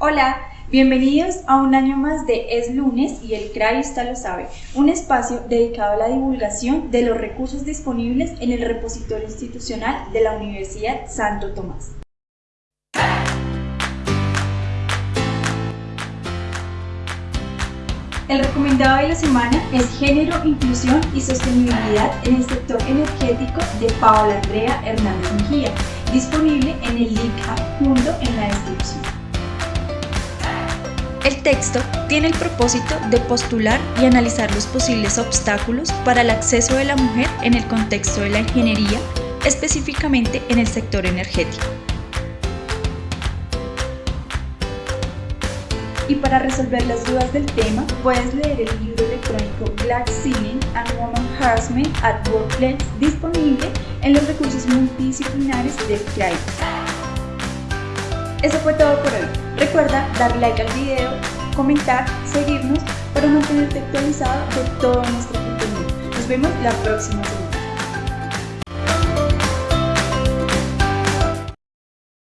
Hola, bienvenidos a un año más de Es Lunes y el CRAI lo sabe, un espacio dedicado a la divulgación de los recursos disponibles en el repositorio institucional de la Universidad Santo Tomás. El recomendado de la semana es Género, Inclusión y Sostenibilidad en el sector energético de Paola Andrea Hernández Mejía, disponible en el link adjunto El texto tiene el propósito de postular y analizar los posibles obstáculos para el acceso de la mujer en el contexto de la ingeniería, específicamente en el sector energético. Y para resolver las dudas del tema, puedes leer el libro electrónico Black Ceiling and Woman Harassment at Workplace disponible en los recursos multidisciplinares del CRAI. Eso fue todo por hoy. Recuerda dar like al video, comentar, seguirnos para mantenerte actualizado de todo nuestro contenido. Nos vemos la próxima semana.